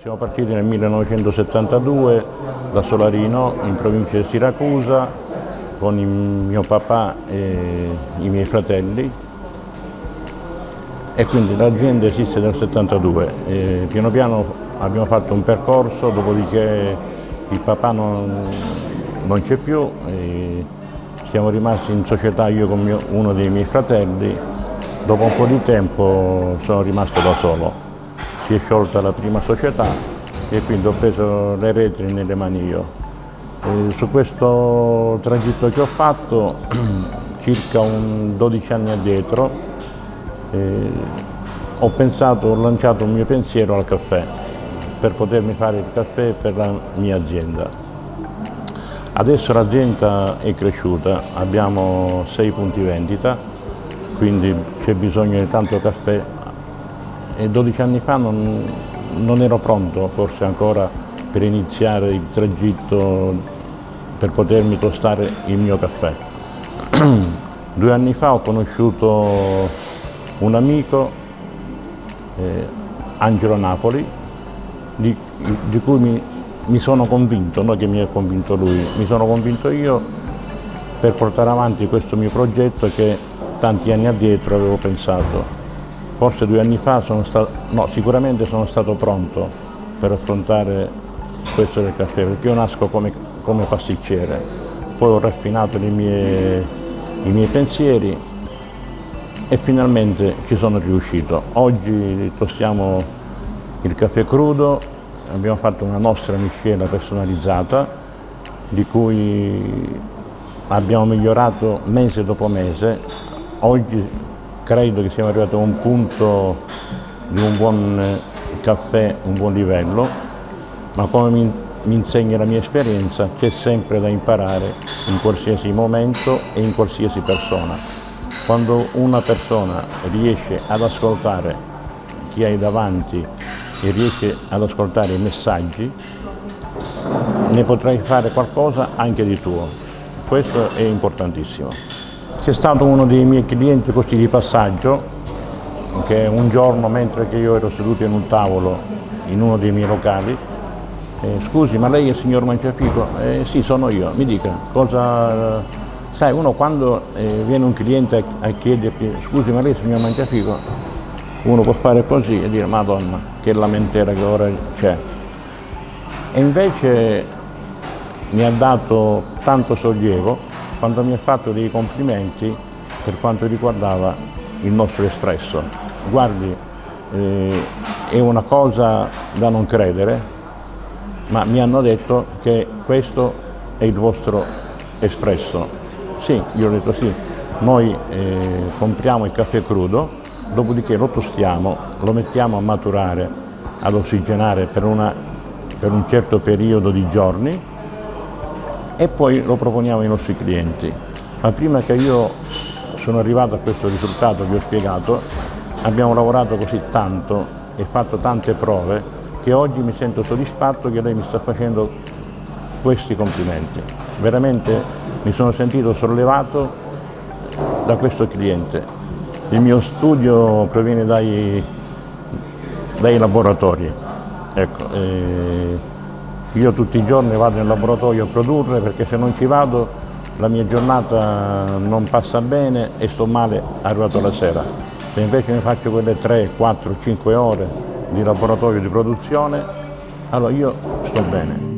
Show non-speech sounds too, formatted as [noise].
Siamo partiti nel 1972 da Solarino, in provincia di Siracusa, con mio papà e i miei fratelli. E quindi l'azienda esiste dal 72. E piano piano abbiamo fatto un percorso, dopodiché il papà non, non c'è più, siamo rimasti in società io con mio, uno dei miei fratelli, dopo un po' di tempo sono rimasto da solo si è sciolta la prima società e quindi ho preso le retri nelle mani io. E su questo tragitto che ho fatto, [clears throat] circa un 12 anni addietro, eh, ho pensato, ho lanciato un mio pensiero al caffè, per potermi fare il caffè per la mia azienda. Adesso l'azienda è cresciuta, abbiamo sei punti vendita, quindi c'è bisogno di tanto caffè e 12 anni fa non, non ero pronto forse ancora per iniziare il tragitto per potermi tostare il mio caffè. [clears throat] Due anni fa ho conosciuto un amico, eh, Angelo Napoli, di, di cui mi, mi, sono convinto, non che mi ha convinto lui, mi sono convinto io per portare avanti questo mio progetto che tanti anni addietro avevo pensato forse due anni fa sono stato, no, sicuramente sono stato pronto per affrontare questo del caffè, perché io nasco come, come pasticcere, poi ho raffinato mie, i miei pensieri e finalmente ci sono riuscito. Oggi tostiamo il caffè crudo, abbiamo fatto una nostra miscela personalizzata di cui abbiamo migliorato mese dopo mese. Oggi credo che siamo arrivati a un punto di un buon eh, caffè, un buon livello, ma come mi, mi insegna la mia esperienza c'è sempre da imparare in qualsiasi momento e in qualsiasi persona. Quando una persona riesce ad ascoltare chi hai davanti e riesce ad ascoltare i messaggi, ne potrai fare qualcosa anche di tuo. Questo è importantissimo. C'è stato uno dei miei clienti così di passaggio che un giorno mentre io ero seduto in un tavolo in uno dei miei locali eh, scusi ma lei è il signor Mangiafico? Eh, sì sono io, mi dica cosa... Sai uno quando eh, viene un cliente a, a chiederti scusi ma lei è il signor Mangiafico? Uno può fare così e dire madonna che lamentela che ora c'è e invece mi ha dato tanto sollievo quando mi ha fatto dei complimenti per quanto riguardava il nostro espresso. Guardi, eh, è una cosa da non credere, ma mi hanno detto che questo è il vostro espresso. Sì, io ho detto sì, noi eh, compriamo il caffè crudo, dopodiché lo tostiamo, lo mettiamo a maturare, ad ossigenare per, una, per un certo periodo di giorni e poi lo proponiamo ai nostri clienti. Ma prima che io sono arrivato a questo risultato vi ho spiegato, abbiamo lavorato così tanto e fatto tante prove che oggi mi sento soddisfatto che lei mi sta facendo questi complimenti. Veramente mi sono sentito sollevato da questo cliente. Il mio studio proviene dai, dai laboratori. Ecco, eh, io tutti i giorni vado in laboratorio a produrre perché se non ci vado la mia giornata non passa bene e sto male arrivato la sera. Se invece mi faccio quelle 3, 4, 5 ore di laboratorio di produzione, allora io sto bene.